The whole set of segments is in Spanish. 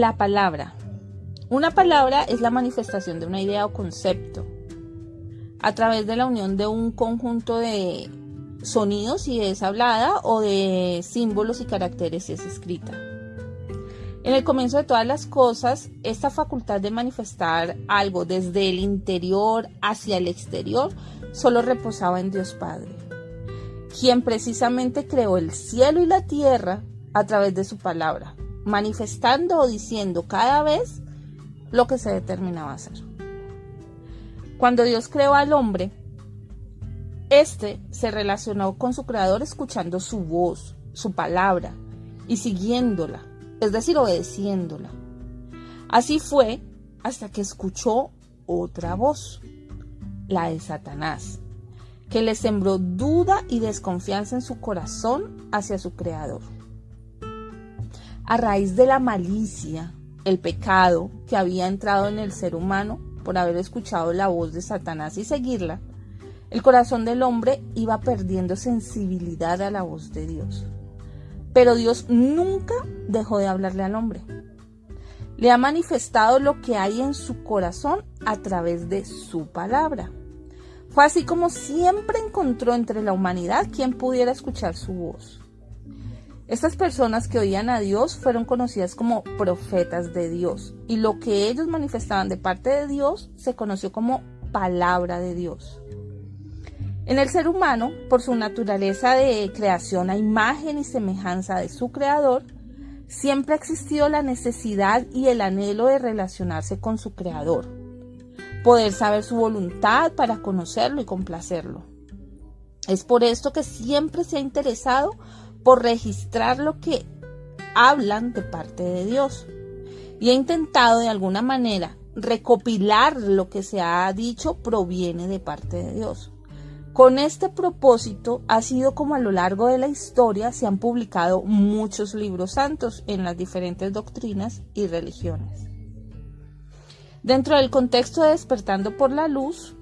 la palabra. Una palabra es la manifestación de una idea o concepto a través de la unión de un conjunto de sonidos si es hablada o de símbolos y caracteres si es escrita. En el comienzo de todas las cosas, esta facultad de manifestar algo desde el interior hacia el exterior solo reposaba en Dios Padre, quien precisamente creó el cielo y la tierra a través de su palabra, manifestando o diciendo cada vez lo que se determinaba hacer. Cuando Dios creó al hombre, éste se relacionó con su creador escuchando su voz, su palabra y siguiéndola, es decir, obedeciéndola. Así fue hasta que escuchó otra voz, la de Satanás, que le sembró duda y desconfianza en su corazón hacia su creador. A raíz de la malicia, el pecado que había entrado en el ser humano por haber escuchado la voz de Satanás y seguirla, el corazón del hombre iba perdiendo sensibilidad a la voz de Dios. Pero Dios nunca dejó de hablarle al hombre. Le ha manifestado lo que hay en su corazón a través de su palabra. Fue así como siempre encontró entre la humanidad quien pudiera escuchar su voz. Estas personas que oían a Dios fueron conocidas como profetas de Dios y lo que ellos manifestaban de parte de Dios se conoció como palabra de Dios. En el ser humano, por su naturaleza de creación a imagen y semejanza de su creador, siempre ha existido la necesidad y el anhelo de relacionarse con su creador, poder saber su voluntad para conocerlo y complacerlo. Es por esto que siempre se ha interesado por registrar lo que hablan de parte de Dios. Y he intentado de alguna manera recopilar lo que se ha dicho proviene de parte de Dios. Con este propósito ha sido como a lo largo de la historia se han publicado muchos libros santos en las diferentes doctrinas y religiones. Dentro del contexto de Despertando por la Luz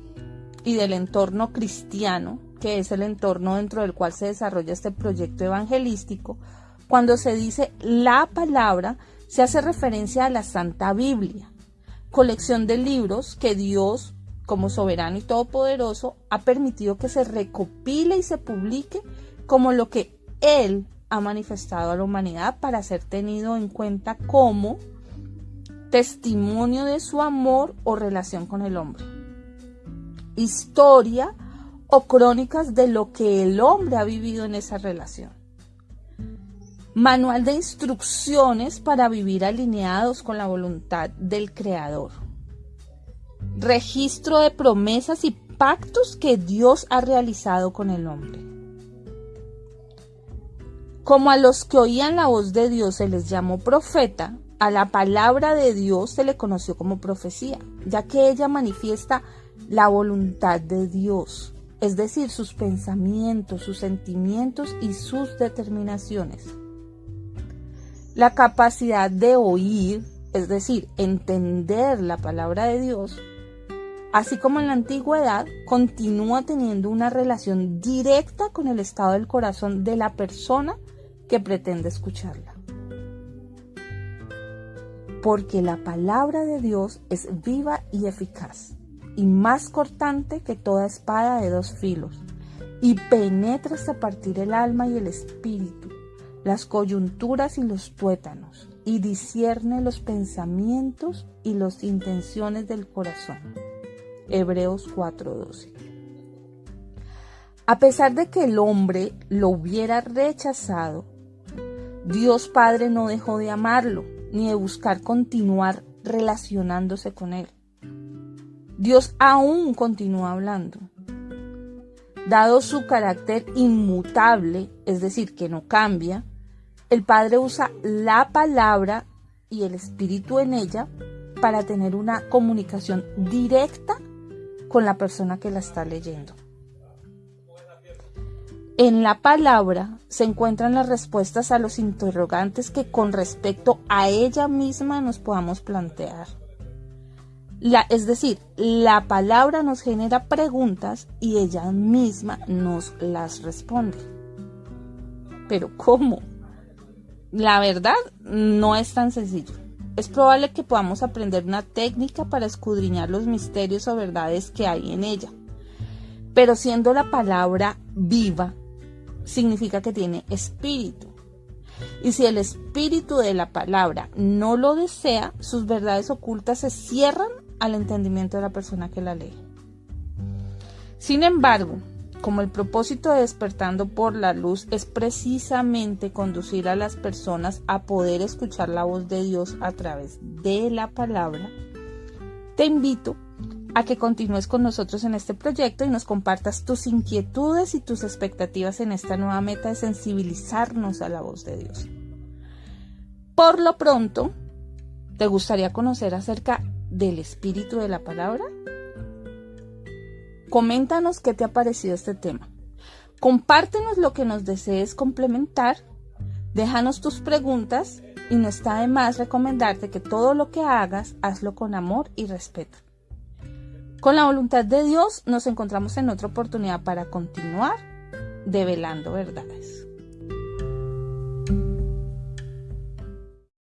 y del entorno cristiano, que es el entorno dentro del cual se desarrolla este proyecto evangelístico, cuando se dice la palabra, se hace referencia a la Santa Biblia, colección de libros que Dios, como soberano y todopoderoso, ha permitido que se recopile y se publique como lo que Él ha manifestado a la humanidad para ser tenido en cuenta como testimonio de su amor o relación con el hombre. Historia o crónicas de lo que el hombre ha vivido en esa relación. Manual de instrucciones para vivir alineados con la voluntad del Creador. Registro de promesas y pactos que Dios ha realizado con el hombre. Como a los que oían la voz de Dios se les llamó profeta, a la palabra de Dios se le conoció como profecía, ya que ella manifiesta la voluntad de Dios es decir, sus pensamientos, sus sentimientos y sus determinaciones. La capacidad de oír, es decir, entender la palabra de Dios, así como en la antigüedad, continúa teniendo una relación directa con el estado del corazón de la persona que pretende escucharla. Porque la palabra de Dios es viva y eficaz y más cortante que toda espada de dos filos, y penetra hasta partir el alma y el espíritu, las coyunturas y los tuétanos, y discierne los pensamientos y las intenciones del corazón. Hebreos 4:12. A pesar de que el hombre lo hubiera rechazado, Dios Padre no dejó de amarlo, ni de buscar continuar relacionándose con él. Dios aún continúa hablando. Dado su carácter inmutable, es decir, que no cambia, el Padre usa la palabra y el Espíritu en ella para tener una comunicación directa con la persona que la está leyendo. En la palabra se encuentran las respuestas a los interrogantes que con respecto a ella misma nos podamos plantear es decir, la palabra nos genera preguntas y ella misma nos las responde. Pero ¿cómo? La verdad no es tan sencillo. es probable que podamos aprender una técnica para escudriñar los misterios o verdades que hay en ella. Pero siendo la palabra viva, significa que tiene espíritu. Y si el espíritu de la palabra no lo desea, sus verdades ocultas se cierran al entendimiento de la persona que la lee. Sin embargo, como el propósito de despertando por la luz es precisamente conducir a las personas a poder escuchar la voz de Dios a través de la palabra, te invito a que continúes con nosotros en este proyecto y nos compartas tus inquietudes y tus expectativas en esta nueva meta de sensibilizarnos a la voz de Dios. Por lo pronto, ¿te gustaría conocer acerca del espíritu de la palabra? Coméntanos qué te ha parecido este tema. Compártenos lo que nos desees complementar. Déjanos tus preguntas y no está de más recomendarte que todo lo que hagas, hazlo con amor y respeto. Con la voluntad de Dios nos encontramos en otra oportunidad para continuar develando verdades.